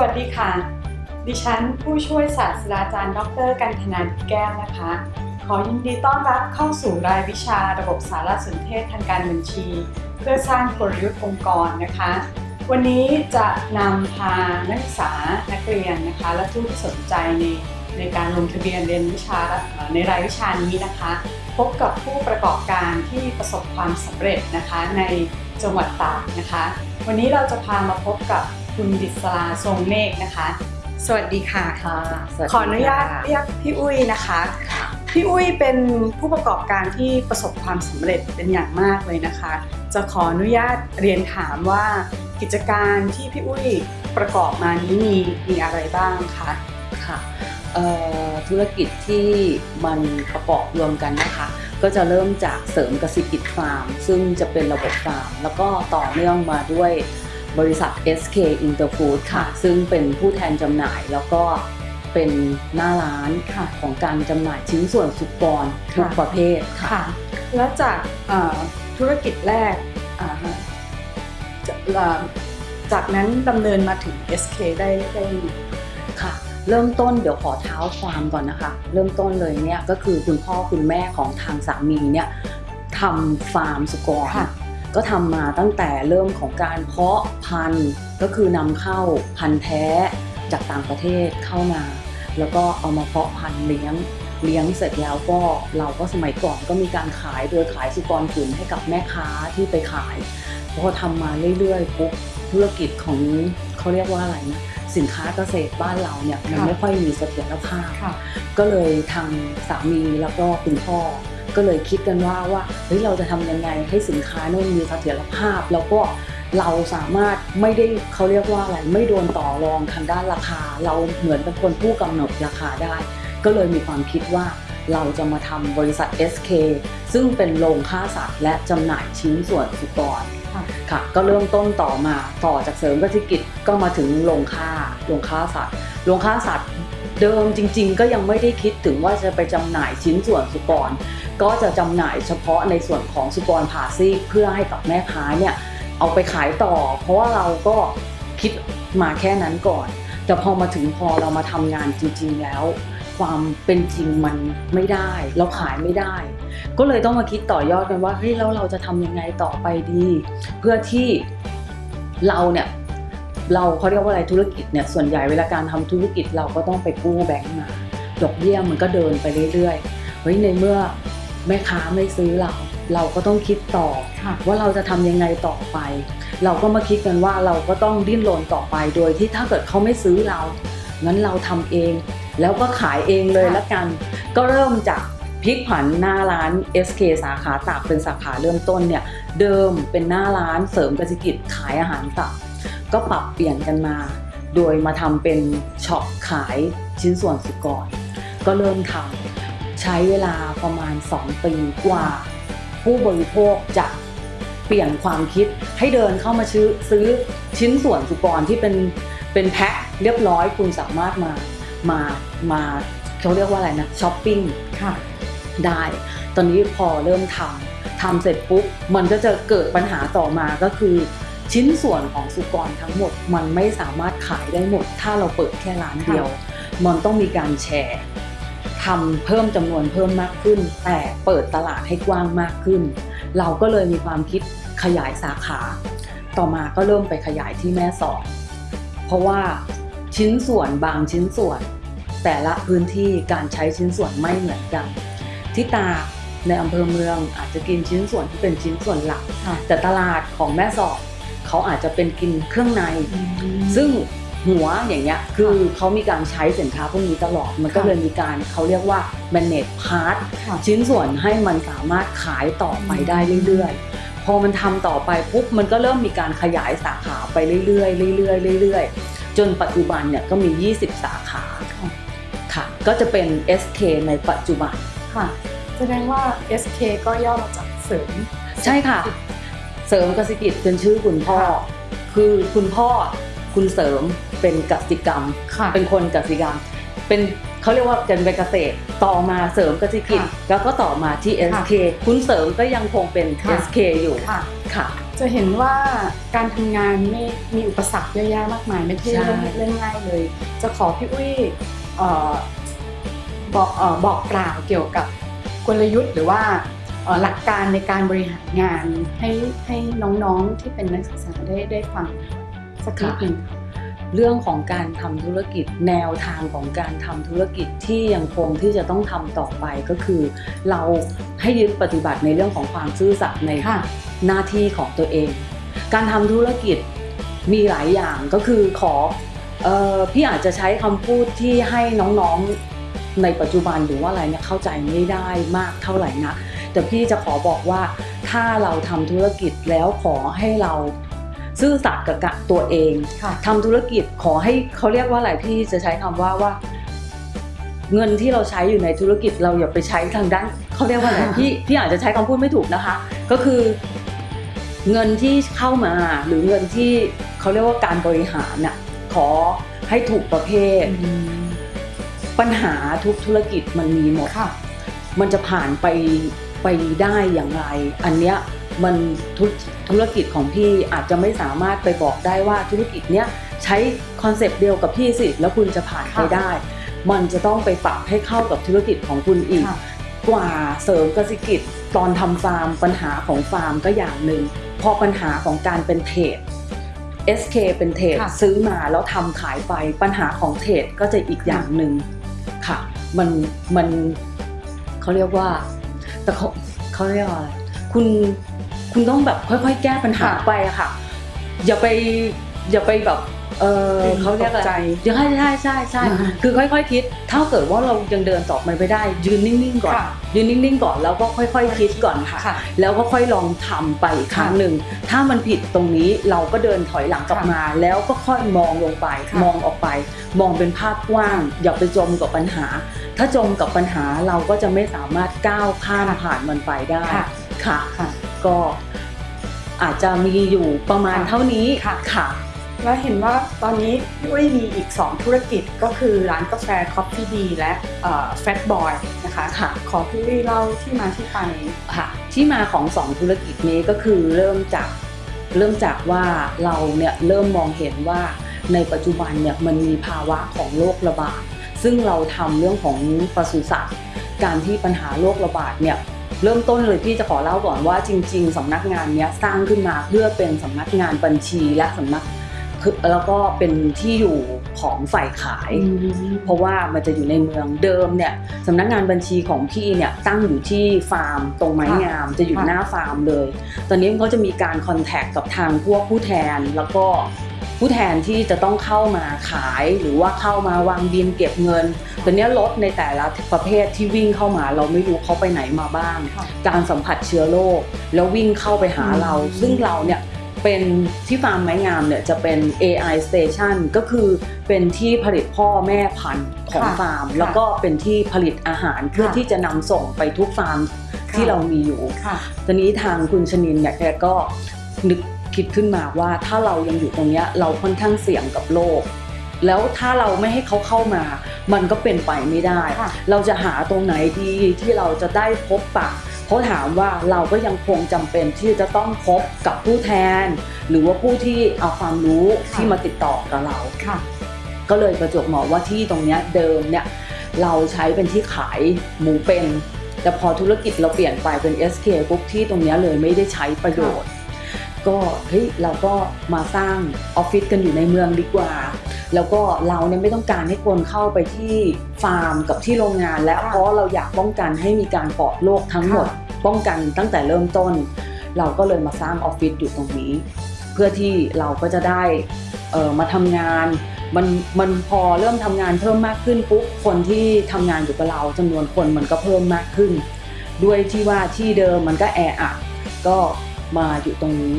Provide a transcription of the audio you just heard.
วัสดีค่ะ ดิฉันผู้ช่วยศาสตราจารย์ ดร กันธนาแก้วนะคะ ขอยินดีต้อนรับเข้าสู่รายวิชาระบบสารสนเทศทางการบัญชี เพื่อสร้างกลยุทธ์องค์กรนะคะ วันนี้จะนำพานักศึกษานักเรียนนะคะ และผู้ที่สนใจในในการลงทะเบียนเรียนวิชาในรายวิชานี้นะคะ พบกับผู้ประกอบการที่ประสบความสำเร็จนะคะในจังหวัดตากนะคะ วันนี้เราจะพามาพบกับ คุณดิศราทรงเมฆนะคะ สวัสดีค่ะค่ะสวัสดีขออนุญาตค่ะเรียกพี่อุ้ยนะคะ พี่อุ้ยเป็นผู้ประกอบการที่ประสบความสำเร็จเป็นอย่างมากเลยนะคะ จะขออนุญาตเรียนถามว่ากิจการที่พี่อุ้ยประกอบมานี้มีมีอะไรบ้างคะค่ะเอ่อธุรกิจที่มันประกอบรวมกันนะคะ ก็จะเริ่มจากเสริมกสิกิจฟาร์ม ซึ่งจะเป็นระบบฟาร์ม แล้วก็ต่อเนื่องมาด้วย บริษัท SK Interfood ค่ะ ซึ่งเป็นผู้แทนจำหน่ายแล้วก็เป็นหน้าร้านค่ะของการจำหน่ายชิ้นส่วนสุกรทุกค่ะประเภทค่ะค่ะแล้วจากเอ่อธุรกิจแรกอ่าฮะจะเอ่อจากนั้นดำเนินมาถึง SK ได้ได้ยังไงค่ะ เริ่มต้นเดี๋ยวขอเท้าความก่อนนะคะ เริ่มต้นเลยเนี่ยก็คือคุณพ่อคุณแม่ของทางสามีเนี่ยทำฟาร์มสุกรค่ะ ก็ทำมาตั้งแต่เริ่มของการเพาะพันธุ์ก็คือนำเข้าพันธุ์แท้จากต่างประเทศเข้ามา แล้วก็เอามาเพาะพันธุ์เลี้ยงเลี้ยงเสร็จแล้วก็เราก็สมัยก่อนก็มีการขายโดยขายสุกรขุนให้กับแม่ค้าที่ไปขายพอทำมาเรื่อยๆปุ๊บธุรกิจของเขาเรียกว่าอะไรนะสินค้าเกษตรบ้านเราเนี่ยมันค่ะไม่ค่อยมีเสถียรภาพค่ะก็เลยทางสามีแล้วก็คุณพ่อ ก็เลยคิดกันว่าว่าเฮ้ยเราจะทำยังไงให้สินค้าเนี่ยมันมีเสถียรภาพ แล้วก็เราสามารถไม่ได้เขาเรียกว่าอะไรไม่โดนต่อรองทางด้านราคา เราเหมือนเป็นคนผู้กำหนดราคาได้ ก็เลยมีความคิดว่าเราจะมาทำบริษัท SK ซึ่งเป็นโรงฆ่าสัตว์และจำหน่ายชิ้นส่วนสุกรค่ะค่ะก็เริ่มต้นต่อมาต่อจากเสริมกสิกิจก็มาถึงโรงฆ่าโรงฆ่าสัตว์โรงฆ่าสัตว์ เดิมจริง ๆ ก็ยังไม่ได้คิดถึงว่าจะไปจำหน่ายชิ้นส่วนสุกร ก็จะจำหน่ายเฉพาะในส่วนของสุกรผ่าซีกเพื่อให้กับแม่ค้าเนี่ยเอาไปขายต่อ เพราะว่าเราก็คิดมาแค่นั้นก่อน แต่พอมาถึงพอเรามาทำงานจริง ๆ แล้ว ความเป็นจริงมันไม่ได้ เราขายไม่ได้ ก็เลยต้องมาคิดต่อยอดกันว่าเฮ้ยแล้วเราจะทำยังไงต่อไปดี เพื่อที่เราเนี่ย เราเขาเรียกว่าอะไรธุรกิจเนี่ยส่วนใหญ่เวลาการทำธุรกิจเราก็ต้องไปกู้แบงก์มา ดอกเบี้ยมันก็เดินไปเรื่อยๆเฮ้ยในเมื่อแม่ค้าไม่ซื้อเรา เราก็ต้องคิดต่อค่ะว่าเราจะทำยังไงต่อไป เราก็มาคิดกันว่าเราก็ต้องดิ้นรนต่อไปโดยที่ถ้าเกิดเขาไม่ซื้อเรางั้นเราทำเอง แล้วก็ขายเองเลยค่ะละกัน ก็เริ่มจากพลิกผันหน้าร้าน SK สาขาตากเป็นสาขาเริ่มต้นเนี่ยเดิมเป็นหน้าร้านเสริมกสิกิจขายอาหารตับก็ ปรับเปลี่ยนกันมา โดยมาทำเป็นช็อปขายชิ้นส่วนสุกร ก็เริ่มทำใช้เวลาประมาณ 2 ปีกว่า ผู้บริโภคจะเปลี่ยนความคิดให้เดินเข้ามาซื้อซื้อชิ้นส่วนสุกรที่เป็นเป็นแพ็คเรียบร้อยคุณสามารถมามามาเขาเรียกว่าอะไรนะช้อปปิ้งค่ะได้ ตอนนี้พอเริ่มทำทำเสร็จปุ๊บมันก็จะเกิดปัญหาต่อมาก็คือ ชิ้นส่วนของสุกรทั้งหมด มันไม่สามารถขายได้หมด ถ้าเราเปิดแค่ร้านเดียว มันต้องมีการแชร์ทำเพิ่มจำนวนเพิ่มมากขึ้น แต่เปิดตลาดให้กว้างมากขึ้น เราก็เลยมีความคิดขยายสาขา ต่อมาก็เริ่มไปขยายที่แม่สอดเพราะว่าชิ้นส่วนบางชิ้นส่วน แต่ละพื้นที่การใช้ชิ้นส่วนไม่เหมือนกันที่ตากในอำเภอเมืองอาจจะกินชิ้นส่วนที่เป็นชิ้นส่วนหลักค่ะแต่ตลาดของแม่สอด เขาอาจจะเป็นกินเครื่องใน ซึ่งหัวอย่างเงี้ยคือเขามีการใช้สินค้าพวกนี้ตลอด มันก็ค่ะเลยมีการเขาเรียกว่า manage part ค่ะชิ้นส่วนให้มันสามารถขายต่อไปได้เรื่อยๆ พอมันทำต่อไปปุ๊บมันก็เริ่มมีการขยายสาขาไปเรื่อยๆเรื่อยๆเรื่อยๆ จนปัจจุบันเนี่ยก็มี 20 สาขาค่ะค่ะก็จะเป็น SK ในปัจจุบันค่ะแสดงว่า SK ก็ย่อมาจากเสริมใช่ค่ะ เสริมกสิกิจเป็นชื่อคุณพ่อค่ะคือคุณพ่อคุณเสริมเป็นกสิกรรมค่ะเป็นคนกสิกรรม เป็นเขาเรียกว่าเป็นเกษตรต่อมาเสริมเกษตรกิจค่ะแล้วก็ต่อมาที่ SK คุณเสริมก็ยังคงเป็นค่ะ SK อยู่ค่ะค่ะจะเห็นว่าการทำงานไม่มีอุปสรรคเยอะแยะมากมายไม่ใช่ใช่เรื่องเรื่องง่ายเลย จะขอพี่อุ้ยเอ่อบอกเอ่อบอกกล่าวเกี่ยวกับกลยุทธ์หรือว่าเอ่อ หลักการในการบริหารงานให้ให้น้องๆที่เป็นนักศึกษาได้ได้ฟังสักนิดหนึ่งเรื่องของการทำธุรกิจแนวทางของการทำธุรกิจที่ยังคงที่จะต้องทำต่อไปก็คือ เราให้ยึดปฏิบัติในเรื่องของความซื่อสัตย์ในค่ะหน้าที่ของตัวเอง การทำธุรกิจมีหลายอย่างก็คือขอเออพี่อาจจะใช้คำพูดที่ให้น้องๆในปัจจุบันหรือว่าอะไรเนี่ยเข้าใจไม่ได้มากเท่าไหร่นะ แต่พี่จะขอบอกว่าถ้าเราทำธุรกิจแล้วขอให้เราซื่อสัตย์กับตัวเองค่ะทำธุรกิจขอให้เขาเรียกว่าอะไรพี่จะใช้คำว่าว่า เงินที่เราใช้อยู่ในธุรกิจเราอย่าไปใช้ทางด้านเขาเรียกว่าอะไรพี่พี่อาจจะใช้คำพูดไม่ถูกนะคะ ก็คือเงินที่เข้ามาหรือเงินที่เขาเรียกว่าการบริหารน่ะขอให้ถูกประเภท ปัญหาทุกธุรกิจมันมีหมดค่ะมันจะผ่านไป ไปได้อย่างไร อันเนี้ยมันธุธุรกิจของพี่อาจจะไม่สามารถไปบอกได้ว่าธุรกิจเนี้ยใช้คอนเซปต์เดียวกับพี่สิ แล้วคุณจะผ่านไปค่ะได้ มันจะต้องไปปรับให้เข้ากับธุรกิจของคุณอีกค่ะกว่าเสริมกสิกิจตอนทำฟาร์ม ปัญหาของฟาร์มก็อย่างหนึ่งพอปัญหาของการเป็นเทรด SK เป็นเทรดค่ะซื้อมาแล้วทำขายไปปัญหาของเทรดก็จะอีกอย่างหนึ่งค่ะ มันมันเขาเรียกว่า แต่เขาเขาเรียกว่าอะไรคุณคุณต้องแบบค่อย ๆ แก้ปัญหาค่ะไปอะค่ะ อย่าไปอย่าไปแบบ เออเขาเรียกอะไรตใจใช่ใช่ใช่ใช่อ่าคือค่อยๆคิด ถ้าเกิดว่าเรายังเดินต่อไปไม่ได้ ยืนนิ่งๆก่อนค่ะยืนนิ่งๆก่อนแล้วก็ค่อยๆคิดก่อนค่ะค่ะแล้วก็ค่อยลองทำไปอีกครั้งหนึ่ง ถ้ามันผิดตรงนี้เราก็เดินถอยหลังกลับค่ะมา แล้วก็ค่อยมองลงไปค่ะมองออกไป มองเป็นภาพกว้าง อย่าไปจมกับปัญหา ถ้าจมกับปัญหาเราก็จะไม่สามารถก้าวข้ามผ่านมันไปได้ค่ะค่ะค่ะก็อาจจะมีอยู่ประมาณค่ะเท่านี้ค่ะค่ะ แล้วเห็นว่าตอนนี้พี่อุ้ยมีอีก 2 ธุรกิจก็คือร้านกาแฟ Coffee D และแฟตบอยนะคะค่ะขอพี่อุ้ยเล่าที่มาที่ไปค่ะที่มาของสองธุรกิจนี้ก็คือเริ่มจากเริ่มจากว่าเราเนี่ยเริ่มมองเห็นว่าในปัจจุบันเนี่ยมันมีภาวะของโรคระบาด ซึ่งเราทำเรื่องของปศุสัตว์การที่ปัญหาโรคระบาดเนี่ยเริ่มต้นเลยพี่จะขอเล่าก่อนว่าจริง ๆสำนักงานเนี้ยสร้างขึ้นมาเพื่อเป็นสำนักงานบัญชีและสำนัก คือแล้วก็เป็นที่อยู่ของฝ่ายขาย เพราะว่ามันจะอยู่ในเมืองเดิมเนี่ยสำนักงานบัญชีของพี่เนี่ยตั้งอยู่ที่ฟาร์ม ตรงไม้งามจะอยู่ค่ะหน้าฟาร์มเลย ตอนนี้เขาจะมีการคอนแทคกับทางพวกผู้แทนแล้วก็ผู้แทนที่จะต้องเข้ามาขายหรือว่าเข้ามาวางบินเก็บเงิน ตอนนี้รถในแต่ละประเภทที่วิ่งเข้ามา เราไม่รู้เขาไปไหนมาบ้างค่ะการสัมผัสเชื้อโรคแล้ววิ่งเข้าไปหาเราอืมซึ่งเราเนี่ย เป็นที่ฟาร์มไม้งามเนี่ยจะเป็น AI station ก็คือเป็นที่ผลิตพ่อแม่พันธุ์ของค่ะฟาร์มค่ะแล้วก็เป็นที่ผลิตอาหารเพื่อค่ะที่จะนำส่งไปทุกฟาร์มค่ะที่เรามีอยู่ค่ะตอนนี้ทางคุณชนินเนี่ยแกก็นึกคิดขึ้นมาว่าถ้าเรายังอยู่ตรงเนี้ยเราค่อนข้างเสี่ยงกับโรคแล้วถ้าเราไม่ให้เขาเข้ามา มันก็เป็นไปไม่ได้ค่ะเราจะหาตรงไหนดีที่เราจะได้พบปะ เพราะถามว่าเราก็ยังคงจำเป็นที่จะต้องพบกับผู้แทน หรือว่าผู้ที่เอาความรู้ค่ะที่มาติดต่อกับเราค่ะก็เลยประจวบเหมาะว่าที่ตรงเนี้ยเดิมเนี่ยเราใช้เป็นที่ขายหมูเป็น แต่พอธุรกิจเราเปลี่ยนไปเป็น SK ปุ๊บที่ตรงเนี้ยเลยไม่ได้ใช้ประโยชน์ ก็เฮ้ยเราก็มาสร้างออฟฟิศกันอยู่ในเมืองดีกว่า แล้วก็เราเนี่ยไม่ต้องการให้คนเข้าไปที่ฟาร์มกับที่โรงงาน แล้วค่ะเพราะเราอยากป้องกันให้มีการปลอดโรคทั้งหมดค่ะป้องกันตั้งแต่เริ่มต้น เราก็เลยมาสร้างออฟฟิศอยู่ตรงนี้ เพื่อที่เราก็จะได้เอ่อมาทำงานมันมันพอเริ่มทำงานเพิ่มมากขึ้นปุ๊บคนที่ทำงานอยู่กับเราจำนวนคนมันก็เพิ่มมากขึ้น ด้วยที่ว่าที่เดิมมันก็แออัดก็ มาอยู่ตรงนี้